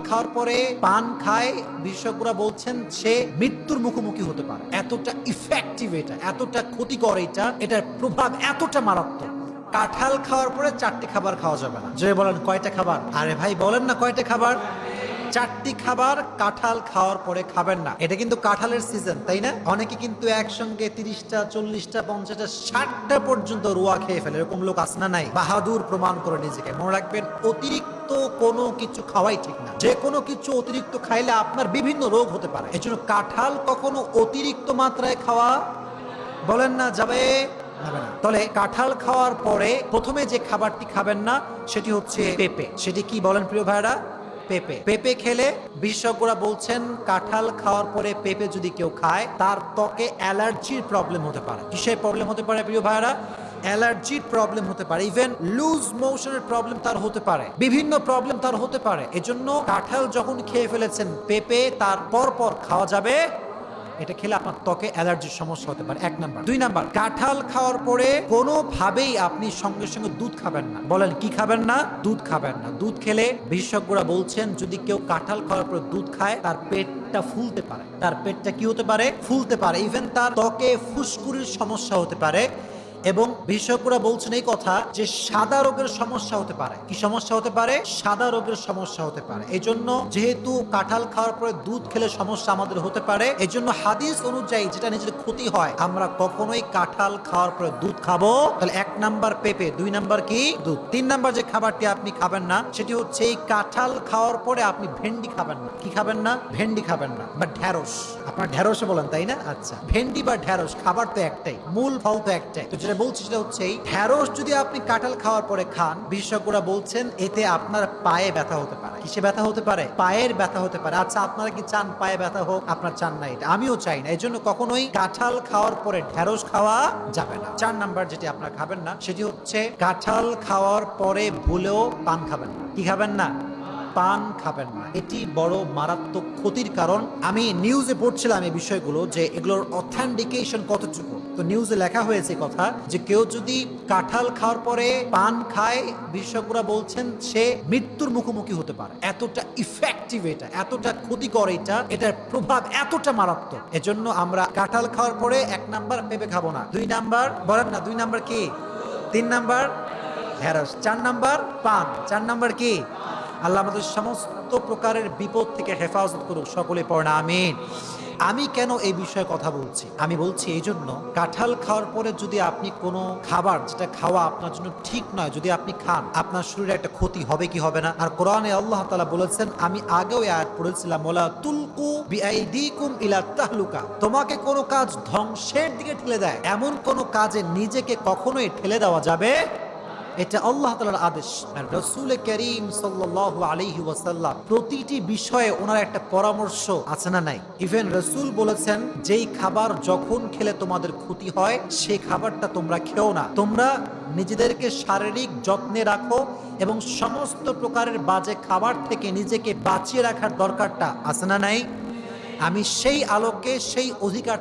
খাওয়ার পরে পান খায়। বিশেষজ্ঞরা বলছেন, সে মৃত্যুর মুখোমুখি হতে পারে। এতটা ইফেক্টিভ এটা, এতটা ক্ষতিকর এটা, এটার প্রভাব এতটা মারাত্মক। কাঁঠাল খাওয়ার পরে চারটি খাবার খাওয়া যাবে না। যে বলেন, কয়টা খাবার? আরে ভাই, বলেন না কয়টা খাবার। চারটি খাবার কাঁঠাল খাওয়ার পরে খাবেন না। এটা কিন্তু কাঁঠালের সিজন তাই না? অনেকে কিন্তু একসঙ্গে তিরিশটা, চল্লিশটা, পঞ্চাশটা, ষাটটা পর্যন্ত রোয়া খেয়ে ফেলে। এরকম লোক আসনা নাই। বাহাদুর প্রমাণ করে নিজেকে। মনে রাখবেন, অতিরিক্ত কোনো কিছু খাওয়াই ঠিক না। যে কোনো কিছু অতিরিক্ত খাইলে আপনার বিভিন্ন রোগ হতে পারে। এজন্য কাঁঠাল কখনো অতিরিক্ত মাত্রায় খাওয়া বলেন না, যাবে? তাহলে কাঁঠাল খাওয়ার পরে প্রথমে যে খাবারটি খাবেন না, সেটি হচ্ছে পেঁপে। সেটি কি বলেন প্রিয় ভাইরা পেঁপে। পেঁপে খেলে বিশেষজ্ঞরা বলছেন কাঁঠাল খাওয়ার পরে পেঁপে যদি কেউ খায়, তার ত্বকে অ্যালার্জির প্রবলেম হতে পারে। কিসের প্রবলেম হতে পারে প্রিয় ভাইরা অ্যালার্জির প্রবলেম হতে পারে। ইভেন লুজ মোশনের প্রবলেম তার হতে পারে। বিভিন্ন প্রবলেম তার হতে পারে। এজন্য কাঁঠাল যখন খেয়ে ফেলেছেন পেঁপে, তার পর পর খাওয়া যাবে এটা খেলে আপনার ত্বকে অ্যালার্জির সমস্যা হতে পারে। এক নাম্বার। দুই নাম্বার, কাঁঠাল খাওয়ার পরে কোনোভাবেই আপনি সঙ্গে সঙ্গে দুধ খাবেন না। বলেন, কি খাবেন না? দুধ খাবেন না। দুধ খেলে বিশেষজ্ঞরা বলছেন, যদি কেউ কাঁঠাল খাওয়ার পরে দুধ খায়, তার পেটটা ফুলতে পারে। তার পেটটা কি হতে পারে? ফুলতে পারে। ইভেন তার ত্বকে ফুসকুরির সমস্যা হতে পারে। এবং বিশেষজ্ঞরা বলছেন এই কথা যে সাদা রোগের সমস্যা হতে পারে। কি সমস্যা হতে পারে? সাদা রোগের সমস্যা হতে পারে। এই জন্য যেহেতু কাঁঠাল খাওয়ার পরে দুধ খেলে সমস্যা আমাদের হতে পারে এই জন্য হাদিস অনুযায়ী যেটা নিজের ক্ষতি হয়, আমরা কখনোই কাঁঠাল খাওয়ার পরে দুধ খাব। তাহলে এক নাম্বার পেঁপে, দুই নাম্বার কি? দুধ। তিন নাম্বার যে খাবারটি আপনি খাবেন না, সেটি হচ্ছে এই কাঁঠাল খাওয়ার পরে আপনি ভেন্ডি খাবেন না। কি খাবেন না? ভেন্ডি খাবেন না। বা ঢ্যাঁড়স আপনার ঢ্যাঁড়সে বলেন, তাই না? আচ্ছা। ভেন্ডি বা ঢ্যাঁড়স খাবার তো একটাই, মূল ফল তো একটাই। তো যেটা বলছি সেটা হচ্ছে, এই ঢ্যাঁড়স যদি আপনি কাঁঠাল খাওয়ার পরে খান, বিশেষজ্ঞরা বলছেন এতে আপনার পায়ে ব্যথা হতে পারে। কিসে ব্যথা হতে পারে? পায়ের ব্যথা হতে পারে। আচ্ছা আপনারা কি চান পায়ে ব্যথা হোক? আপনার চান না এটা। আমিও চাই না। এই জন্য কখনোই কাঁঠাল খাওয়ার পরে ঢ্যাঁড়স খাওয়া যাবে না। চার নাম্বার যেটি আপনারা খাবেন না, সেটি হচ্ছে কাঁঠাল খাওয়ার পরে ভুলেও পান খাবেন না। কি খাবেন না? পান খাবেন না। এটি বড় মারাত্মক ক্ষতির কারণ। আমি নিউজে পড়ছিলাম এই বিষয়গুলো যে এগুলোর অথেন্টিকেশন কতটুকু। তো নিউজে লেখা হয়েছে কথা যে কেউ যদি কাঁঠাল খাওয়ার পরে পান খায়, বিশেষজ্ঞরা বলছেন সে মৃত্যুর মুখোমুখি হতে পারে। এতটা ইফেক্টিভ এটা, এতটা ক্ষতিকর এটা, এটার প্রভাব এতটা মারাত্মক। এজন্য আমরা কাঁঠাল খাওয়ার পরে এক নাম্বার পেঁপে খাব না। দুই নাম্বার, বলেন না, দুই নাম্বার কি? তিন নাম্বার? ঢেঁড়স। চার নাম্বার? পান। চার নাম্বার কি? আল্লাহ আমাদের সমস্ত প্রকারের বিপদ থেকে হেফাজত করুক, সকলে পড়ে না, আমিন। আমি কেন এই বিষয়ে কথা বলছি? আমি বলছি এই জন্য কাঁঠাল খাওয়ার পরে যদি আপনি কোনো খাবার, যেটা খাওয়া আপনার জন্য ঠিক নয়, যদি আপনি খান, আপনার শরীরে একটা ক্ষতি হবে কি হবে না? আর কোরআনে আল্লাহ তালা বলেছেন, আমি আগেও আয়াত পড়েছিলাম ওলা তুলকু বিআইদিকুম ইলা তাহলুকা। তোমাকে কোনো কাজ ধ্বংসের দিকে ঠেলে দেয়, এমন কোনো কাজে নিজেকে কখনোই ঠেলে দেওয়া যাবে এটা আল্লাহ তালার আদেশ। রসুল করিম সাল্লাহ আলহি ওয়াসাল্লাম প্রতিটি বিষয়ে ওনার একটা পরামর্শ আছে না নাই? ইভেন রসুল বলেছেন, যেই খাবার যখন খেলে তোমাদের ক্ষতি হয় সেই খাবারটা তোমরা খেও না। তোমরা নিজেদেরকে শারীরিক যত্নে রাখো এবং সমস্ত প্রকারের বাজে খাবার থেকে নিজেকে বাঁচিয়ে রাখার দরকারটা আছে না নাই? আমি সেই আলোকে সেই অধিকার